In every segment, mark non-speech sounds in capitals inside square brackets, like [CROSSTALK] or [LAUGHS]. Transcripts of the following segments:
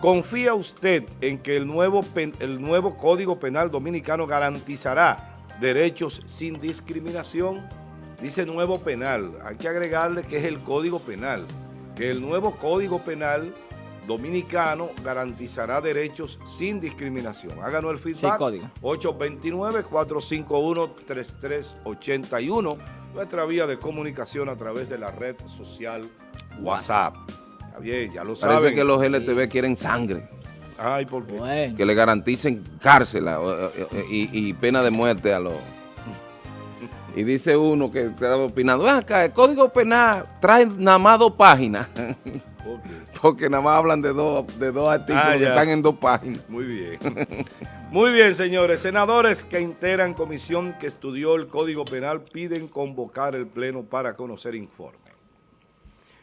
¿Confía usted en que el nuevo, el nuevo Código Penal Dominicano garantizará derechos sin discriminación? Dice nuevo penal, hay que agregarle que es el Código Penal, que el nuevo Código Penal Dominicano garantizará derechos sin discriminación. Háganos el feedback. 829-451-3381, nuestra vía de comunicación a través de la red social WhatsApp bien, ya lo saben. Parece que los LTV quieren sangre. Ay, ¿por qué? Que le garanticen cárcel y, pena de muerte a los... Y dice uno que estaba opinando, acá, el Código Penal trae nada más dos páginas. [LAUGHS] Porque nada más hablan de dos, de dos artículos ah, que están en dos páginas. Muy bien. Muy bien, señores. Senadores que integran comisión que estudió el Código Penal piden convocar el Pleno para conocer informe.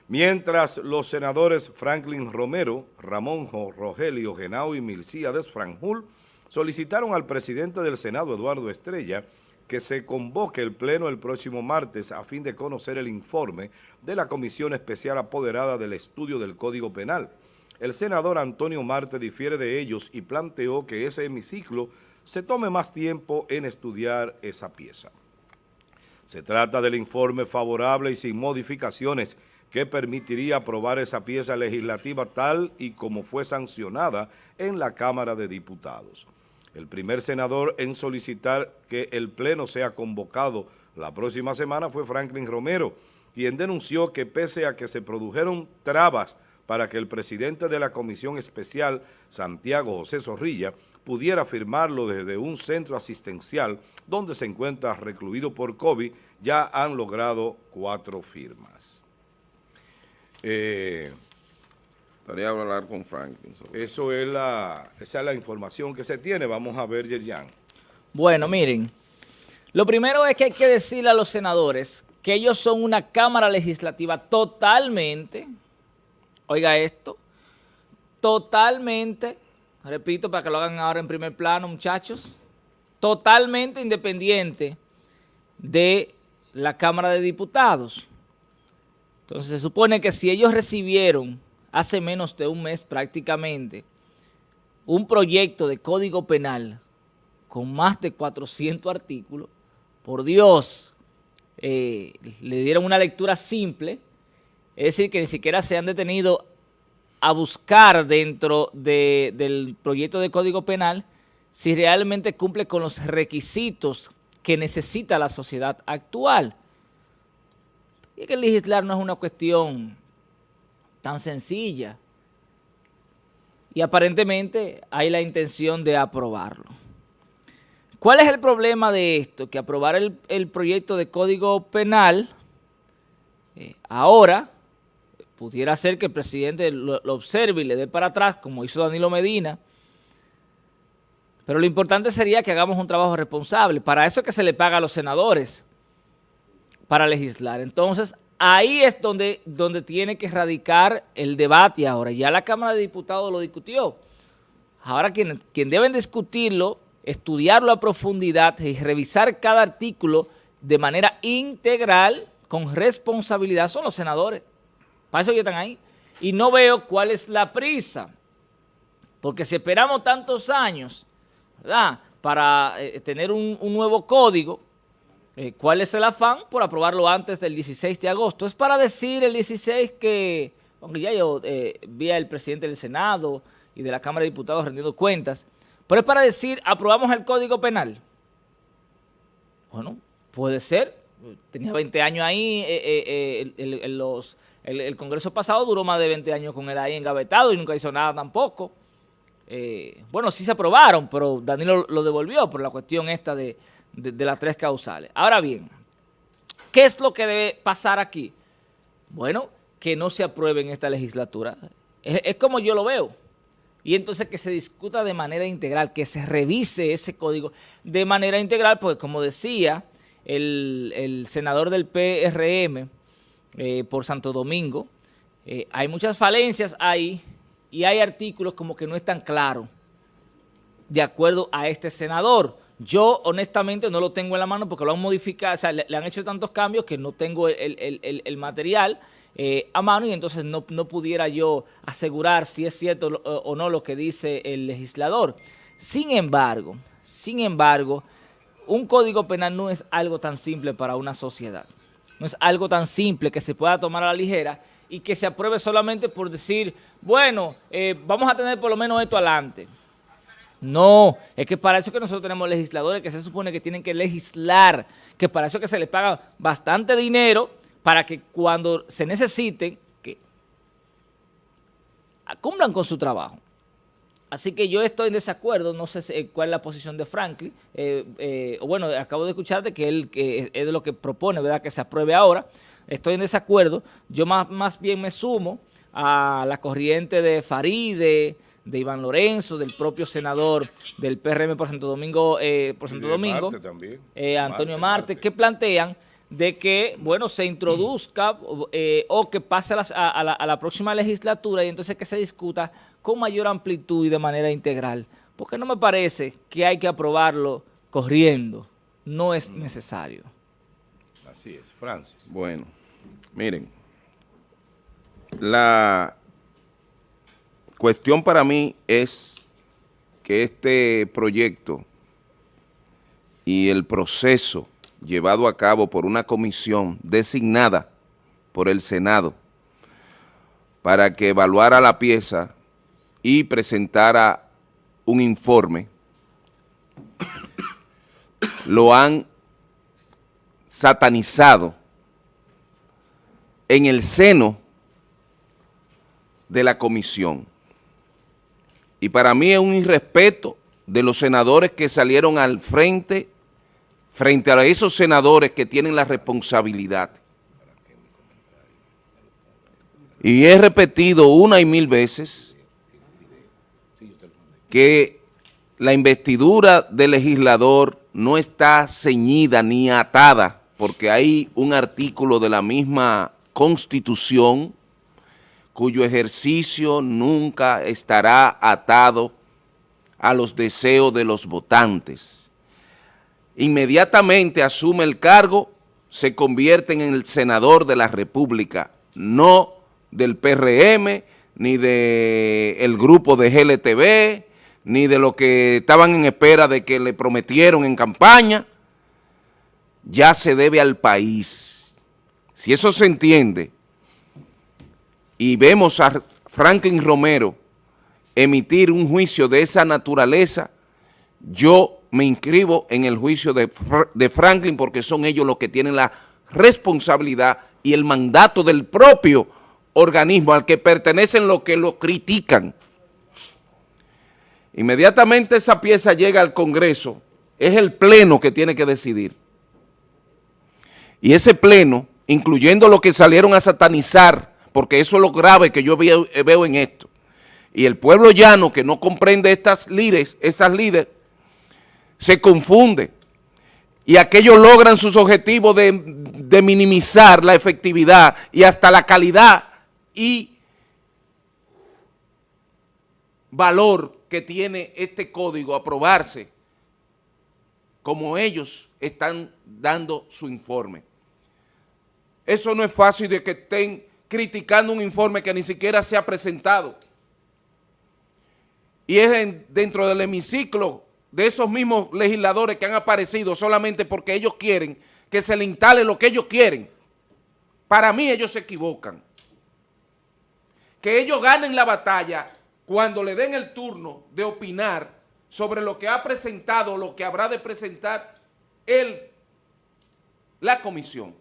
Mientras los senadores Franklin Romero, Ramón Rogelio Genao y Milcíades Franjul solicitaron al presidente del Senado, Eduardo Estrella, que se convoque el Pleno el próximo martes a fin de conocer el informe de la Comisión Especial Apoderada del Estudio del Código Penal. El senador Antonio Marte difiere de ellos y planteó que ese hemiciclo se tome más tiempo en estudiar esa pieza. Se trata del informe favorable y sin modificaciones que permitiría aprobar esa pieza legislativa tal y como fue sancionada en la Cámara de Diputados. El primer senador en solicitar que el Pleno sea convocado la próxima semana fue Franklin Romero, quien denunció que pese a que se produjeron trabas para que el presidente de la Comisión Especial, Santiago José Zorrilla, pudiera firmarlo desde un centro asistencial donde se encuentra recluido por COVID, ya han logrado cuatro firmas. Eh, Estaría hablar con Franklin. eso es la, esa es la información que se tiene. Vamos a ver, Yerjan. Bueno, miren, lo primero es que hay que decirle a los senadores que ellos son una Cámara Legislativa totalmente, oiga esto, totalmente, repito para que lo hagan ahora en primer plano, muchachos, totalmente independiente de la Cámara de Diputados. Entonces se supone que si ellos recibieron hace menos de un mes prácticamente un proyecto de código penal con más de 400 artículos, por Dios, eh, le dieron una lectura simple, es decir, que ni siquiera se han detenido a buscar dentro del proyecto de código penal si realmente cumple con los requisitos que necesita la sociedad actual. Y que legislar no es una cuestión tan sencilla. Y aparentemente hay la intención de aprobarlo. ¿Cuál es el problema de esto? Que aprobar el, proyecto de Código Penal eh, ahora pudiera ser que el presidente lo, lo, observe y le dé para atrás, como hizo Danilo Medina. Pero lo importante sería que hagamos un trabajo responsable. Para eso es que se le paga a los senadores para legislar. Entonces, ahí es donde, donde tiene que radicar el debate ahora. Ya la Cámara de Diputados lo discutió. Ahora quien, quien deben discutirlo, estudiarlo a profundidad y revisar cada artículo de manera integral, con responsabilidad, son los senadores. Para eso ya están ahí. Y no veo cuál es la prisa. Porque si esperamos tantos años, ¿verdad?, para eh, tener un nuevo código, eh, ¿Cuál es el afán? Por aprobarlo antes del 16 de agosto. Es para decir el 16 que, aunque ya yo eh, vi al presidente del Senado y de la Cámara de Diputados rendiendo cuentas, pero es para decir, aprobamos el Código Penal. Bueno, puede ser. Tenía 20 años ahí, eh, el, los, el, Congreso pasado duró más de 20 años con él ahí engavetado y nunca hizo nada tampoco. bueno, sí se aprobaron, pero Danilo lo devolvió por la cuestión esta de de, las tres causales. Ahora bien, ¿qué es lo que debe pasar aquí? Bueno, que no se apruebe en esta legislatura. Es, como yo lo veo. Y entonces que se discuta de manera integral, que se revise ese código de manera integral, porque como decía el, senador del PRM eh, por Santo Domingo, eh, hay muchas falencias ahí y hay artículos como que no están claros de acuerdo a este senador Yo honestamente no lo tengo en la mano porque lo han modificado, o sea, le, han hecho tantos cambios que no tengo el, material eh, a mano y entonces no, pudiera yo asegurar si es cierto o, no lo que dice el legislador. Sin embargo, sin embargo, un código penal no es algo tan simple para una sociedad. No es algo tan simple que se pueda tomar a la ligera y que se apruebe solamente por decir, bueno, eh, vamos a tener por lo menos esto adelante. No, es que para eso que nosotros tenemos legisladores que se supone que tienen que legislar, que para eso que se les paga bastante dinero para que cuando se necesiten, que cumplan con su trabajo. Así que yo estoy en desacuerdo, no sé cuál es la posición de Franklin, eh, eh, bueno, acabo de escucharte que él que es de lo que propone, ¿verdad?, que se apruebe ahora, estoy en desacuerdo, yo más, más bien me sumo a la corriente de Faride, de Iván Lorenzo, del propio senador del PRM por Santo Domingo, eh, por Santo Domingo, eh, Antonio Marte, que plantean de que, bueno, se introduzca eh, o que pase a la, a la, próxima legislatura y entonces que se discuta con mayor amplitud y de manera integral. Porque no me parece que hay que aprobarlo corriendo. No es mm. necesario. Así es. Francis. Bueno, miren, la cuestión para mí es que este proyecto y el proceso llevado a cabo por una comisión designada por el Senado para que evaluara la pieza y presentara un informe, [COUGHS] lo han satanizado en el seno de la comisión. Y para mí es un irrespeto de los senadores que salieron al frente, frente a esos senadores que tienen la responsabilidad. Y he repetido una y mil veces que la investidura del legislador no está ceñida ni atada porque hay un artículo de la misma Constitución cuyo ejercicio nunca estará atado a los deseos de los votantes. Inmediatamente asume el cargo, se convierte en el senador de la República, no del PRM, ni del grupo de GLTV, ni de lo que estaban en espera de que le prometieron en campaña, ya se debe al país. Si eso se entiende, y vemos a Franklin Romero emitir un juicio de esa naturaleza, yo me inscribo en el juicio de, Franklin porque son ellos los que tienen la responsabilidad y el mandato del propio organismo al que pertenecen los que lo critican. Inmediatamente esa pieza llega al Congreso, es el pleno que tiene que decidir. Y ese pleno, incluyendo los que salieron a satanizar porque eso es lo grave que yo eh, veo, en esto. Y el pueblo llano que no comprende estas líderes, estas líderes, se confunde. Y aquellos logran sus objetivos de, de minimizar la efectividad y hasta la calidad y valor que tiene este código aprobarse como ellos están dando su informe. Eso no es fácil de que estén criticando un informe que ni siquiera se ha presentado. Y es dentro del hemiciclo de esos mismos legisladores que han aparecido solamente porque ellos quieren que se le instale lo que ellos quieren. Para mí ellos se equivocan. Que ellos ganen la batalla cuando le den el turno de opinar sobre lo que ha presentado lo que habrá de presentar él, la comisión.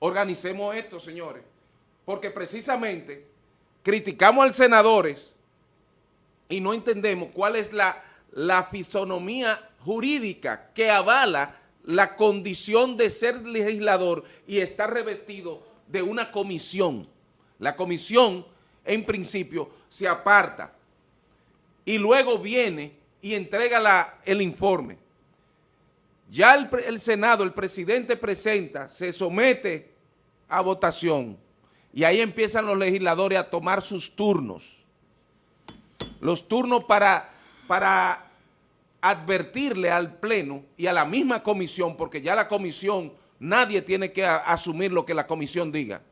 Organicemos esto, señores porque precisamente criticamos al senadores y no entendemos cuál es la, la fisonomía jurídica que avala la condición de ser legislador y estar revestido de una comisión. La comisión, en principio, se aparta y luego viene y entrega el informe. Ya el Senado, el presidente presenta, se somete a votación y ahí empiezan los legisladores a tomar sus turnos. Los turnos para, para advertirle al Pleno y a la misma comisión, porque ya la comisión, nadie tiene que asumir lo que la comisión diga.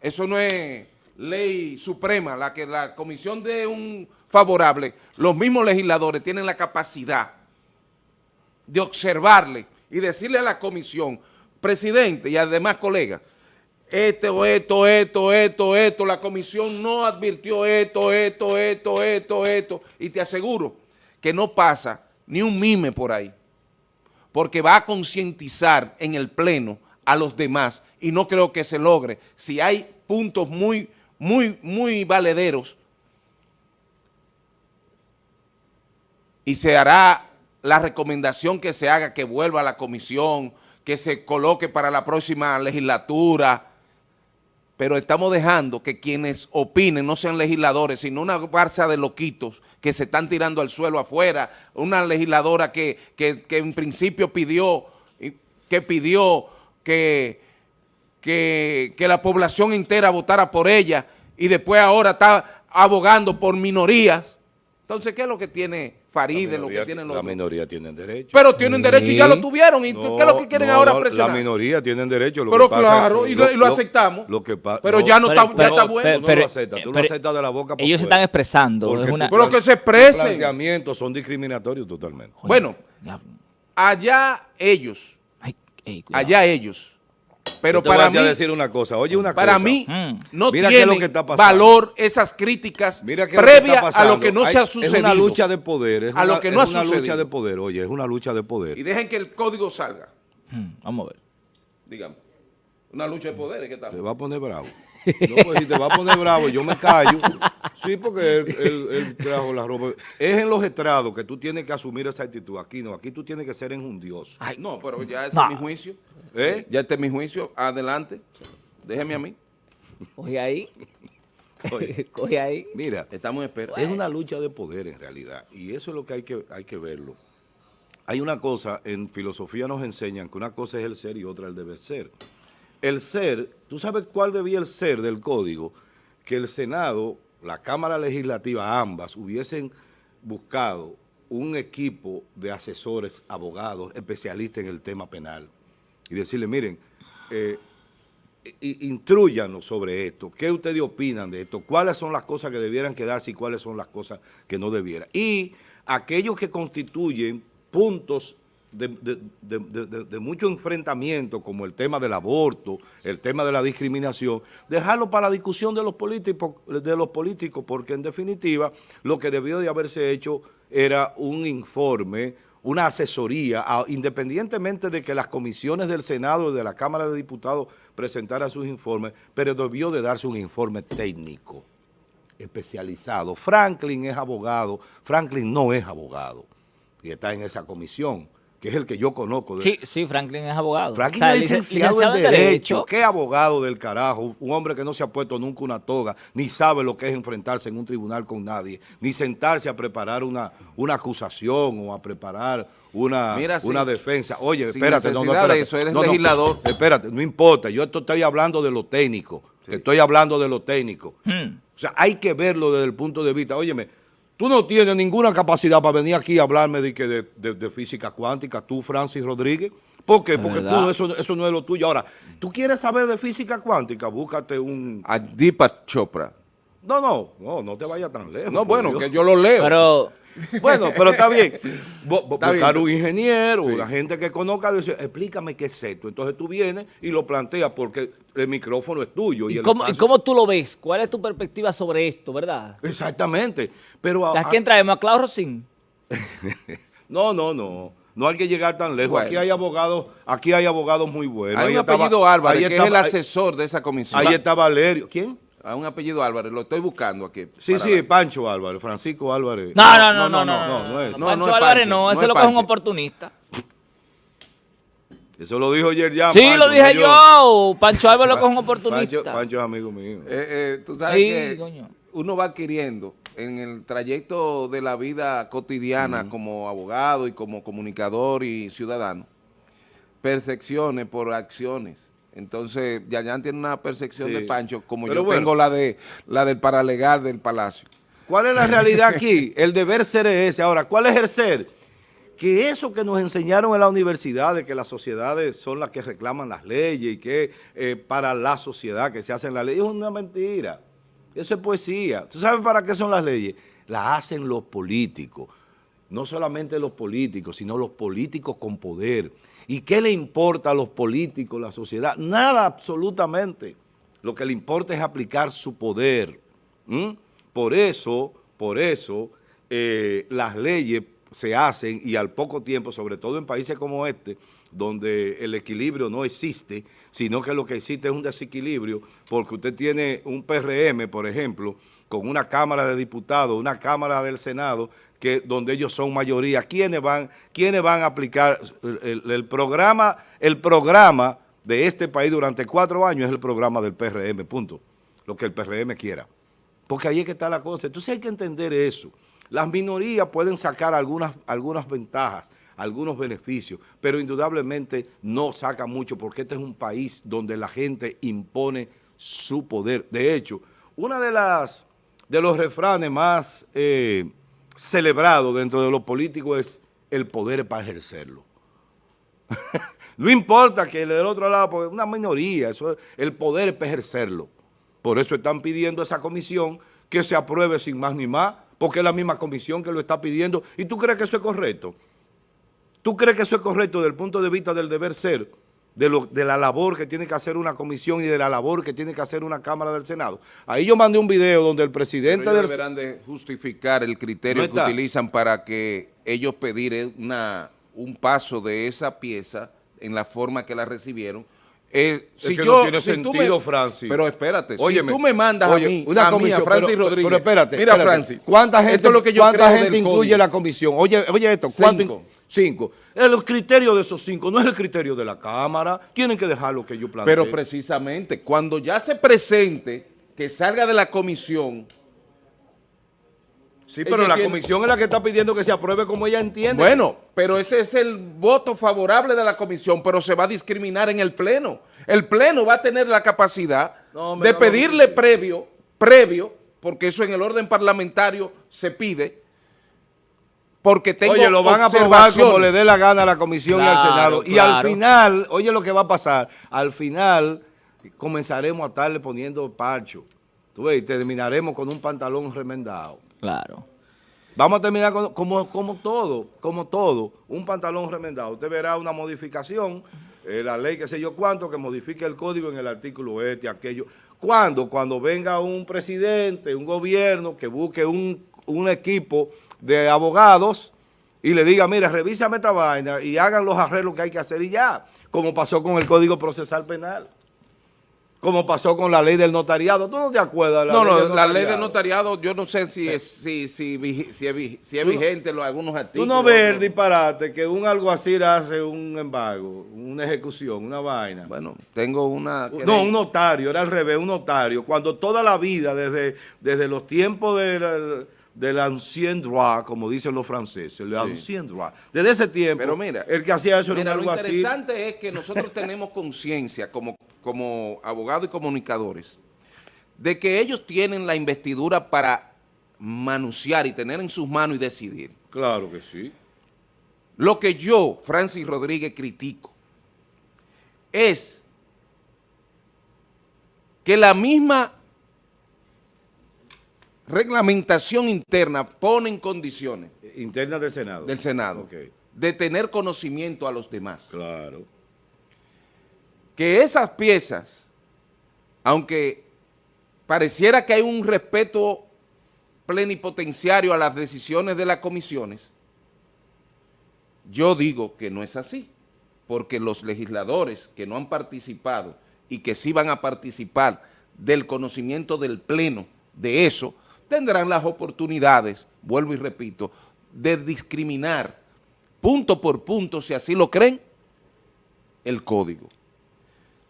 Eso no es ley suprema, la que la comisión dé un favorable, los mismos legisladores tienen la capacidad de observarle y decirle a la comisión, presidente y además colegas, esto, esto, esto, esto, esto, la comisión no advirtió esto, esto, esto, esto, esto, y te aseguro que no pasa ni un mime por ahí, porque va a concientizar en el pleno a los demás y no creo que se logre. Si hay puntos muy, muy, muy valederos y se hará la recomendación que se haga, que vuelva a la comisión, que se coloque para la próxima legislatura, pero estamos dejando que quienes opinen no sean legisladores, sino una farsa de loquitos que se están tirando al suelo afuera, una legisladora que, que- que en principio pidió, que pidió que, que, que la población entera votara por ella y después ahora está abogando por minorías. Entonces, ¿qué es lo que tiene Faride, lo que tienen los la otros? minoría tienen derecho. Pero tienen derecho y ya lo tuvieron. ¿Y qué es lo que quieren No, ahora presionar? La minoría tienen derecho. lo Pero que claro, y lo- y lo aceptamos. Lo que Pero ya no está- ya está bueno. Tú no pero- lo aceptas, tú pero lo aceptas de la boca Ellos se están expresando. Porque es una, Pero que se expresen. planteamientos son discriminatorios totalmente. Bueno, allá ellos, Ay, ey, cuidado. allá ellos. Pero te para voy a mí, decir una cosa. Oye, una para cosa. mí, Mm. no Mira qué es tienen lo que está pasando. valor esas críticas Mira es lo está a lo que no Hay- se ha Es sucedido. una lucha de poder. Es A lo una- que no es ha una lucha de poder. Oye, es una lucha de poder. Y dejen que el código salga, Hmm, vamos a ver. digamos. Una lucha de poderes, ¿qué Te tal? va a poner bravo. No, pues si te va a poner bravo, yo me callo. Sí, porque él, él- él trajo la ropa. Es en los estrados que tú tienes que asumir esa actitud. Aquí no, aquí tú tienes que ser enjundioso. Ay, no, pero ya ese No. es mi juicio. ¿Eh? Ya este es mi juicio. Adelante. Déjeme a mí. Coge ahí. Oye. [LAUGHS] Coge ahí. Mira, Estamos en espera. es una lucha de poder en realidad. Y eso es lo que hay que, hay que verlo. Hay una cosa, en filosofía nos enseñan que una cosa es el ser y otra el deber ser. El ser, ¿tú sabes cuál debía el ser del código? Que el Senado, la Cámara Legislativa, ambas, hubiesen buscado un equipo de asesores, abogados, especialistas en el tema penal. Y decirle, miren, eh, i- intrúyanos sobre esto. ¿Qué ustedes opinan de esto? ¿Cuáles son las cosas que debieran quedarse y cuáles son las cosas que no debieran? Y aquellos que constituyen puntos de, mucho enfrentamiento, como el tema del aborto, el tema de la discriminación, dejarlo para la discusión de los políticos, de los políticos porque en definitiva lo que debió de haberse hecho era un informe, una asesoría, independientemente de que las comisiones del Senado y de la Cámara de Diputados presentaran sus informes, pero debió de darse un informe técnico, especializado. Franklin es abogado, Franklin no es abogado y está en esa comisión, que es el que yo conozco. de- Sí, sí, Franklin es abogado. Franklin O sea, es lic- licenciado, en Derecho. ¿Qué abogado del carajo? Un hombre que no se ha puesto nunca una toga, ni sabe lo que es enfrentarse en un tribunal con nadie, ni sentarse a preparar una, una acusación o a preparar una, Mira, una sin- defensa. Oye, espérate, no, no, espérate. eso, eres No, no, legislador. [LAUGHS] espérate, no importa, yo esto estoy hablando de lo técnico, que estoy hablando de lo técnico. Hmm. O sea, hay que verlo desde el punto de vista, óyeme, tú no tienes ninguna capacidad para venir aquí a hablarme de, que de, de- de física cuántica, tú, Francis Rodríguez. ¿Por qué? Porque tú, eso, eso no es lo tuyo. Ahora, ¿tú quieres saber de física cuántica? Búscate un... A Deepak Chopra. No, no, no, no te vayas tan lejos. No, bueno, Dios. que yo lo leo. Pero, Bueno, pero está bien. [LAUGHS] Bu- bu- Está bien. buscar un ingeniero, Sí. una gente que conozca, decir, explícame qué es esto. Entonces tú vienes y lo planteas porque el micrófono es tuyo. Y ¿y el cómo, y espacio- cómo tú lo ves? ¿Cuál es tu perspectiva sobre esto, verdad? Exactamente. Pero a- ¿A quién traemos? ¿A Claudio Rosín? [LAUGHS] No, no, no. No hay que llegar tan lejos. Bueno. Aquí hay abogados, aquí hay abogados muy buenos. Hay Ahí un estaba- apellido Álvarez, ahí que estaba- es el asesor de esa comisión. Ahí, ahí está Valerio. ¿Quién? Hay un apellido Álvarez, lo estoy buscando aquí. Sí, sí, ver. Pancho Álvarez, Francisco Álvarez. No, no, no, no, no, no, no, no. No, Pancho no es Álvarez Pancho, no, no ese es lo que es un Pancho. oportunista. Eso lo dijo ayer ya. Sí, Pancho, lo dije no yo. Pancho Álvarez lo que es un Pancho, oportunista. Pancho es amigo mío. Eh, eh, tú sabes Sí, que coño. uno va adquiriendo en el trayecto de la vida cotidiana como abogado y como comunicador y ciudadano, percepciones por acciones. Entonces, Yayan tiene una percepción Sí. de Pancho, como Pero yo bueno. tengo la de la del paralegal del Palacio. ¿Cuál es la realidad aquí? [LAUGHS] El deber ser es ese. Ahora, ¿cuál es el ser? Que eso que nos enseñaron en la universidad, de que las sociedades son las que reclaman las leyes y que eh, para la sociedad que se hacen las leyes, es una mentira. Eso es poesía. ¿Tú sabes para qué son las leyes? Las hacen los políticos. No solamente los políticos, sino los políticos con poder. ¿Y qué le importa a los políticos, la sociedad? Nada absolutamente. Lo que le importa es aplicar su poder. Por eso, por eso, eh, las leyes se hacen y al poco tiempo, sobre todo en países como este, donde el equilibrio no existe, sino que lo que existe es un desequilibrio, porque usted tiene un PRM, por ejemplo, con una Cámara de Diputados, una Cámara del Senado, donde ellos son mayoría. ¿Quiénes van, quiénes van a aplicar el, programa? El programa de este país durante cuatro años es el programa del PRM, punto. Lo que el PRM quiera. Porque ahí es que está la cosa. Entonces hay que entender eso. Las minorías pueden sacar algunas, algunas ventajas, algunos beneficios, pero indudablemente no sacan mucho porque este es un país donde la gente impone su poder. De hecho, una de de los refranes más eh, celebrados dentro de los políticos es el poder para ejercerlo. [LAUGHS] no importa que del otro lado, porque una minoría, eso el poder para ejercerlo. Por eso están pidiendo esa comisión que se apruebe sin más ni más, porque es la misma comisión que lo está pidiendo. ¿Y tú crees que eso es correcto? ¿Tú crees que eso es correcto desde el punto de vista del deber ser, de, lo, de la labor que tiene que hacer una comisión y de la labor que tiene que hacer una Cámara del Senado? Ahí yo mandé un video donde el presidente del... deberán de justificar el criterio que utilizan para que ellos pedir una, un paso de esa pieza en la forma que la recibieron, eh, si yo, no tiene sentido, Francis. Pero espérate, si tú me mandas a mí, una comisión, Francis Rodríguez. Pero espérate, mira Francis, ¿cuánta gente, lo que yo ¿cuánta gente incluye la comisión? Oye, oye esto, ¿cuánto? Cinco. El criterio de esos cinco no es el criterio de la Cámara. Tienen que dejar lo que yo planteo. Pero precisamente, cuando ya se presente, que salga de la comisión Sí, pero la comisión es la que está pidiendo que se apruebe como ella entiende. Bueno, pero ese es el voto favorable de la comisión, pero se va a discriminar en el Pleno. El Pleno va a tener la capacidad de pedirle previo, previo, porque eso en el orden parlamentario se pide, porque tengo Oye, lo van a aprobar como le dé la gana a la comisión y al Senado. Y al final, oye lo que va a pasar, al final comenzaremos a estarle poniendo parcho. Tú ves, y terminaremos con un pantalón remendado. Claro. Vamos a terminar como, como todo, como todo, un pantalón remendado. Usted verá una modificación, eh, la ley que sé yo cuánto, que modifique el código en el artículo este, aquello. ¿Cuándo? Cuando venga un presidente, un gobierno que busque un, un equipo de abogados y le diga, mira, revísame esta vaina y hagan los arreglos que hay que hacer y ya, como pasó con el Código Procesal Penal como pasó con la ley del notariado. ¿Tú no te acuerdas? La no, ley no, la ley del notariado, yo no sé si es, si, si, si, es, si es vigente los, algunos artículos. Tú no ves el disparate que un alguacil hace un embargo, una ejecución, una vaina. Bueno, tengo una... No, un notario, era al revés, un notario. Cuando toda la vida, desde, desde los tiempos del del ancien droit, como dicen los franceses, el ancien droit. Desde ese tiempo, Pero mira, el que hacía eso era un Lo interesante es que nosotros [LAUGHS] tenemos conciencia como como abogados y comunicadores, de que ellos tienen la investidura para manunciar y tener en sus manos y decidir. Claro que sí. Lo que yo, Francis Rodríguez, critico es que la misma reglamentación interna pone en condiciones. Interna del Senado. Del Senado. De tener conocimiento a los demás. Claro que esas piezas, aunque pareciera que hay un respeto plenipotenciario a las decisiones de las comisiones, yo digo que no es así, porque los legisladores que no han participado y que sí van a participar del conocimiento del pleno de eso, tendrán las oportunidades, vuelvo y repito, de discriminar punto por punto, si así lo creen, el código.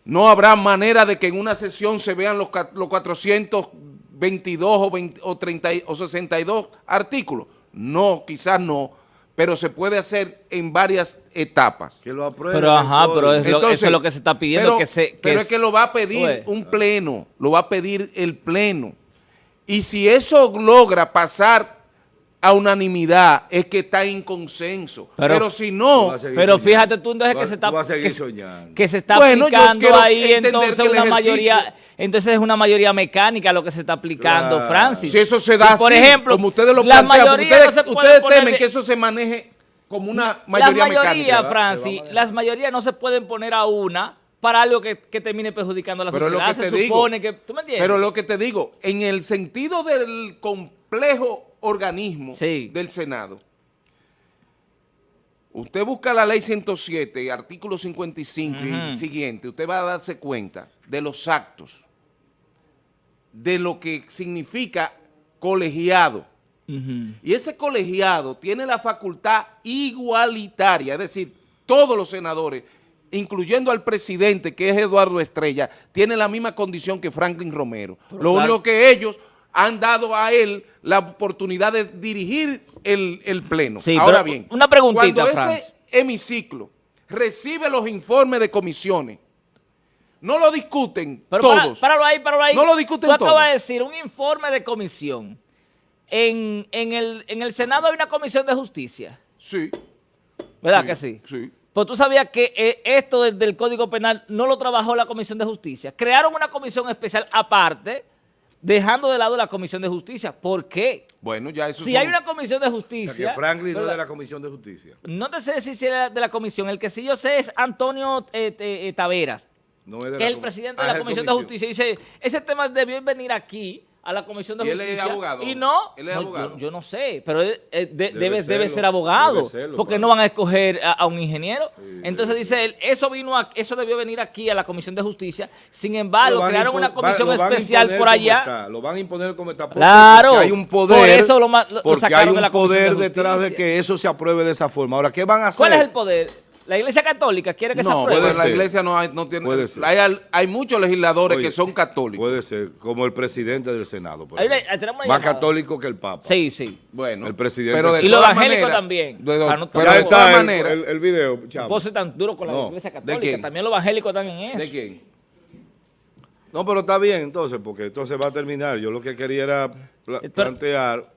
No habrá manera de que en una sesión se vean los, los 422 o, 20, o, 30, o 62 artículos. No, quizás no, pero se puede hacer en varias etapas. Que lo aprueben. Pero ajá, pero es lo, eso es lo que se está pidiendo. Pero, que se, que pero es, que lo va a pedir un pleno, lo va a pedir el pleno. Y si eso logra pasar a unanimidad, es que está en consenso. Pero- Pero, si no, Pero soñando. fíjate tú entonces que se está, que, soñando. que se está Bueno, aplicando ahí entonces una ejercicio- mayoría, entonces es una mayoría mecánica lo que se está aplicando, Claro. Francis. si eso se da Si, por así, ejemplo, como ustedes lo la plantean, mayoría ustedes, no se puede ustedes poner temen que eso se maneje como una las mayoría mecánica. va- Francis, se va a manejar. las mayorías no se pueden poner a una para algo que, que termine perjudicando a la Pero es lo sociedad. que se te digo. supone que, ¿tú me entiendes? Pero lo que te digo, en el sentido del complejo organismo Sí. del Senado, usted busca la ley 107, artículo 55 y siguiente, usted va a darse cuenta de los actos, de lo que significa colegiado. Y ese colegiado tiene la facultad igualitaria, es decir, todos los senadores, incluyendo al presidente, que es Eduardo Estrella, tienen la misma condición que Franklin Romero. Lo claro. único que ellos han dado a él la oportunidad de dirigir el, el pleno. Sí, Ahora bien, una preguntita, cuando Franz. ese hemiciclo recibe los informes de comisiones, no lo discuten Pero para- todos. páralo ahí, páralo ahí. No lo discuten Tú acabas todos. de decir un informe de comisión. En, en el, en el Senado hay una comisión de justicia, Sí, ¿verdad que sí? sí. Pues tú sabías que eh, esto del, Código Penal no lo trabajó la Comisión de Justicia. Crearon una comisión especial aparte, dejando de lado la Comisión de Justicia. ¿Por qué? Bueno, ya eso Si son- hay una Comisión de O sea, Justicia... que Franklin no es de la Comisión de Justicia. No te sé si era de la comisión. El que sí yo sé es Antonio eh, eh, Taveras, No es de que la es el presidente Ah, de la el Comisión de Justicia. Dice, ese tema debió venir aquí a la Comisión de ¿Y él es Justicia. abogado? Y no, ¿Él es no, abogado? Yo, yo no sé, pero él, de- debe, debe, serlo, ser abogado, debe serlo, porque claro. no van a escoger a, a un ingeniero. Sí, Entonces dice él, eso vino a- eso debió venir aquí a la Comisión de Justicia. Sin embargo, crearon una comisión especial por allá. está, Lo van a imponer como está. porque- Claro, porque hay un poder. por eso lo lo- porque sacaron hay de la un de poder detrás de Justicia. que eso se apruebe de esa forma. Ahora, ¿qué van a hacer? ¿Cuál es el poder? ¿La Iglesia Católica quiere que se apruebe? puede pues la ser. iglesia no, hay- no tiene... Puede ser. Hay, muchos legisladores Oye, que son católicos. Puede ser, como el presidente del Senado. por una Más llamada. católico que el Papa. Sí, sí. Bueno, El presidente pero de. Y evangélicos maneras- también. de- Para no- pero de todas el, maneras- el- el video, chavo. Vos tan duro con la No. Iglesia ¿De Católica. quién? También los evangélicos están en eso. ¿De quién? No, pero está bien entonces, porque entonces va a terminar. Yo lo que quería era pla- Pero- plantear.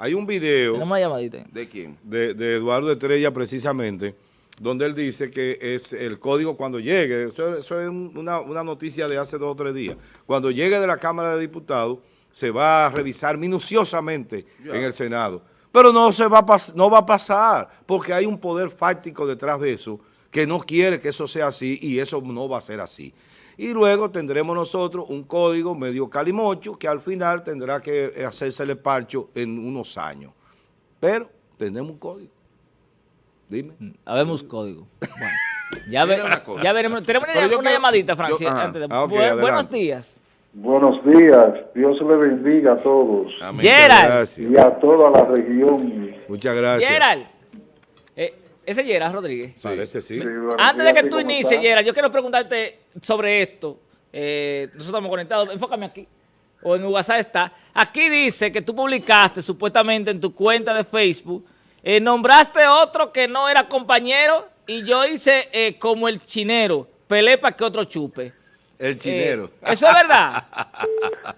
Hay un video Tenemos una llamadita. ¿De quién? de, de Eduardo Estrella precisamente, donde él dice que es el código cuando llegue, eso, eso es un- una, una noticia de hace dos o tres días, cuando llegue de la Cámara de Diputados se va a revisar minuciosamente en el Senado, pero no, se va a no va a pasar, porque hay un poder fáctico detrás de eso que no quiere que eso sea así y eso no va a ser así. Y luego tendremos nosotros un código medio calimocho que al final tendrá que hacerse el parcho en unos años. Pero tenemos un código. Dime. Habemos código. Bueno, [LAUGHS] ya, ve- ya veremos. Tenemos una, una quiero- llamadita, antes de- Ah, Bu- buenos días. Buenos días, Dios le bendiga a todos Amén. Gerald. Gracias. y a toda la región. Muchas gracias. Gerald. Eh, ese es Gerald Rodríguez. Parece sí. Sí, buenos Antes de que tú ¿cómo inicies? Gerald, yo quiero preguntarte sobre esto. Eh, nosotros estamos conectados. Enfócame aquí. O en WhatsApp está. Aquí dice que tú publicaste supuestamente en tu cuenta de Facebook. Eh, nombraste otro que no era compañero y yo hice eh, como el chinero. Pelé para que otro chupe. El Eh, chinero. ¿Eso es verdad? [LAUGHS]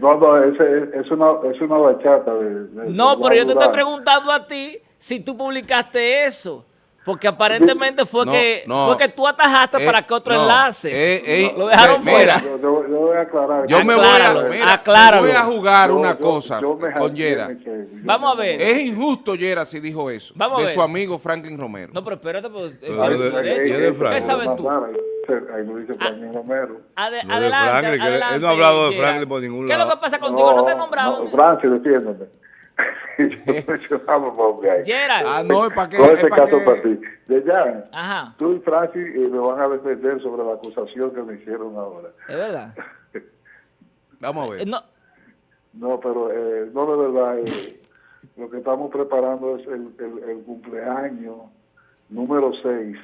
No, no, ese- es, una, es una bachata. De, de- No, de pero yo te estoy preguntando a ti si tú publicaste eso. Porque aparentemente fue, No, que, no. fue que tú atajaste Eh, para que otro no. enlace. Eh, eh, Lo dejaron mira, fuera. Yo, yo- yo voy a aclarar. Yo me voy a, Acláralo, mira, acláralo. me voy a jugar Yo- una yo- cosa con Yera. Vamos a ver. Es injusto, Yera, si dijo eso. Vamos a de ver. su amigo Franklin Romero. No, pero espérate, pues. ¿Qué sabes tú? Ahí lo dice Franklin Romero. Adelante, Franklin, que él adelante, no ha hablado de. Franklin por ningún ¿Qué es lo lado. que pasa contigo? No, te he nombrado. No, Francis, defiéndeme. [LAUGHS] yo mencionaba un hombre ahí. Gerald. Ah, no, es para que... Todo es ese pa' caso que- para ti. De ya, Ajá, tú y Francis eh, me van a defender sobre la acusación que me hicieron ahora. es verdad. [LAUGHS] Vamos a Eh, ver. no, No, pero eh, no de verdad. eh, lo que estamos preparando es el, el- el cumpleaños número 6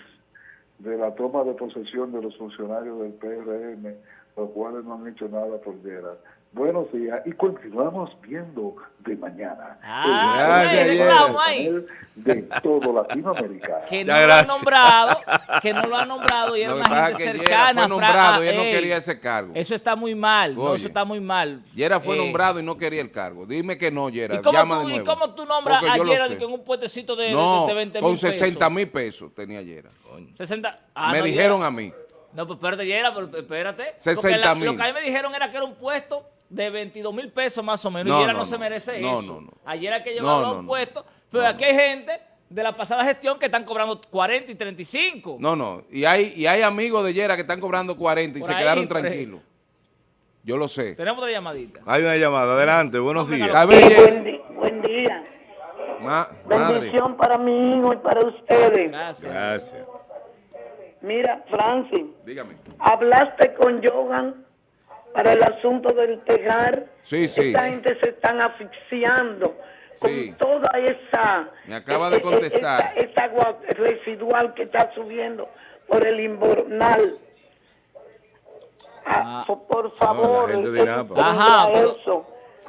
de la toma de posesión de los funcionarios del PRM, los cuales no han hecho nada por Yera. Buenos días y continuamos viendo de mañana. Ah, Gracias, el ahí. de todo Latinoamérica. que no lo ha gracias. nombrado, que no lo ha nombrado y era una gente que cercana. fue nombrado y ah, él no quería ese cargo. Eso está muy mal, no, Oye. eso está muy mal. Yera fue Eh, nombrado y no quería el cargo. Dime que no, Yera. ¿Y cómo, Llama tú, de ¿Y nuevo. cómo tú nombras Porque a Yera en un puestecito de, No, de 20 con mil 60 mil pesos tenía Yera. 60. Ah, Me no, dijeron Yera. a mí. No, pues espérate, Yera, pero espérate. Porque 60 la- mil. Lo que a mí me dijeron era que era un puesto de 22 mil pesos más o menos. No, y Yera no, no, se merece No, eso. no, no. Ayer hay que llevarlo a no, un no. puesto. Pero aquí hay gente de la pasada gestión que están cobrando 40 y 35. No, no. Y hay, y hay amigos de Yera que están cobrando 40 y Por se ahí, quedaron tranquilos. Yo lo sé. Tenemos otra llamadita. Hay una llamada. Adelante. Buenos días. A ver, buen, día. Ma- madre. Bendición para mi hijo y para ustedes. Gracias. Gracias. Mira, Francis, Dígame. hablaste con Jogan para el asunto del tejar. Sí, sí. Esta gente se están asfixiando Sí. con toda esa... Me acaba de eh, eh, contestar. Esta, esta agua residual que está subiendo por el invernal. Ah, Ah. por- favor, gente de eh, Napa. eh, Ajá, mira pero- eso.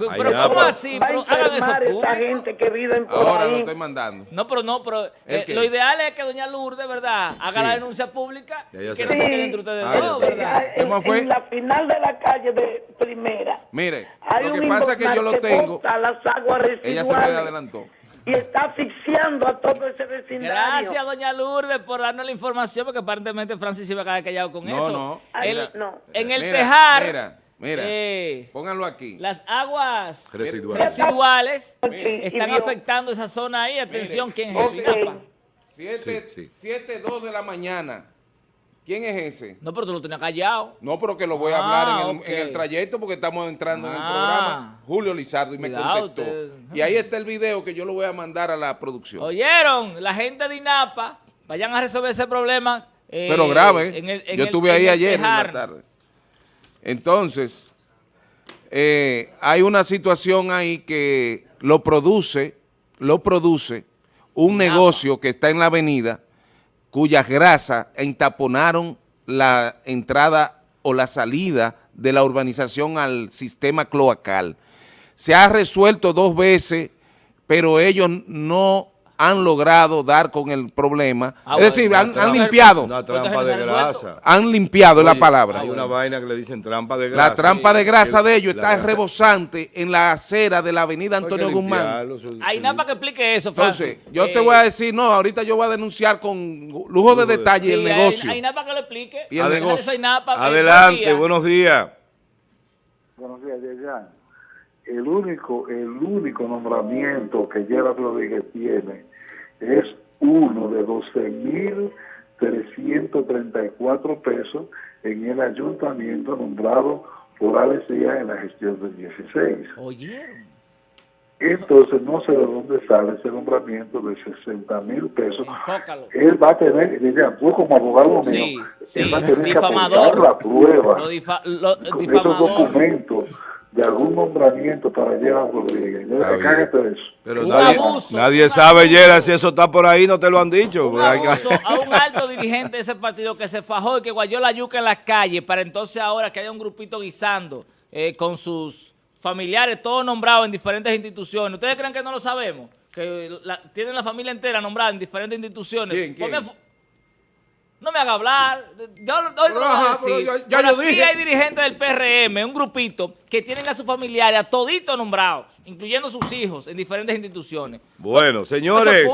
Pero ya, ¿cómo pues. así? Pero hagan eso público. gente que viven por Ahora lo ahí. estoy mandando. No, pero no, pero eh, lo ideal es que doña Lourdes, ¿verdad? Haga Sí. la denuncia pública y que sé. no se Sí. quede entre ustedes Ah, dos. ¿verdad? En, ¿Cómo fue? en la final de la calle de primera. Mire, Hay lo un que pasa es que yo lo tengo. las aguas Ella se me adelantó. y está asfixiando a todo ese vecindario. Gracias, doña Lourdes, por darnos la información, porque aparentemente Francis se iba a quedar callado con No, eso. no. Ay, El- no. En el Mira, tejar, Mira, mira. eh, Pónganlo aquí. las aguas Residual. residuales están afectando esa zona ahí. Atención, Mire, ¿quién es ok. eso? Inapa. Siete, Sí, sí. siete, dos de la mañana. ¿Quién es ese? No, pero tú lo tenías callado. No, pero que lo voy a Ah, hablar en el, en el trayecto porque estamos entrando en el Ah. programa. Julio Lizardo y me contestó. usted. Y ahí está el video que yo lo voy a mandar a la producción. ¿Oyeron? La gente de INAPA, vayan a resolver ese problema. eh, pero grave. en el- en yo el- estuve en ahí el ayer en la tarde. Entonces, eh, hay una situación ahí que lo produce, lo produce un negocio que está en la avenida cuyas grasas entaponaron la entrada o la salida de la urbanización al sistema cloacal. Se ha resuelto dos veces, pero ellos no han logrado dar con el problema. Ah, es decir, han, limpiado, Una trampa de grasa. han limpiado la palabra. Hay una vaina que le dicen trampa de grasa. La trampa de grasa de ellos está grasa- rebosante en la acera de la avenida Hay Antonio Guzmán. Hay eso- INAPA que explique eso, Francis. Entonces, yo te Eh, voy a decir, no, ahorita yo voy a denunciar con lujo de de- detalle sí, el hay- negocio. Hay INAPA que lo explique. Y el negocio. Adelante, buenos días. Buenos días, Yeyan. El único, el único nombramiento que Gerard Rodríguez tiene es uno de 12.334 pesos en el ayuntamiento nombrado por Alex Díaz en la gestión del 16. ¿Oyeron? Entonces no sé de dónde sale ese nombramiento de 60 mil pesos. Enfócalo. Él va a tener, Yeyan, tú como abogado mío, sí, él va a tener que difamador. la prueba Lo, difa lo- con esos difamador. documentos de algún nombramiento para Gerard Rodríguez. Está. Cágate de eso. Pero Un nadie, abuso, nadie un sabe. Yera, si eso está por ahí, no te lo han dicho. Un abuso [LAUGHS] a un alto dirigente de ese partido que se fajó y que guayó la yuca en las calles para entonces ahora que haya un grupito guisando eh, con sus familiares, todos nombrados en diferentes instituciones. ¿Ustedes creen que no lo sabemos? Que la- tienen la familia entera nombrada en diferentes instituciones. ¿Quién, quién? No me haga hablar. Yo, hoy no lo voy a decir. ya- ya Pero yo aquí dije. hay dirigentes del PRM, un grupito, que tienen a sus familiares, a toditos nombrados, incluyendo sus hijos, en diferentes instituciones. Bueno, señores,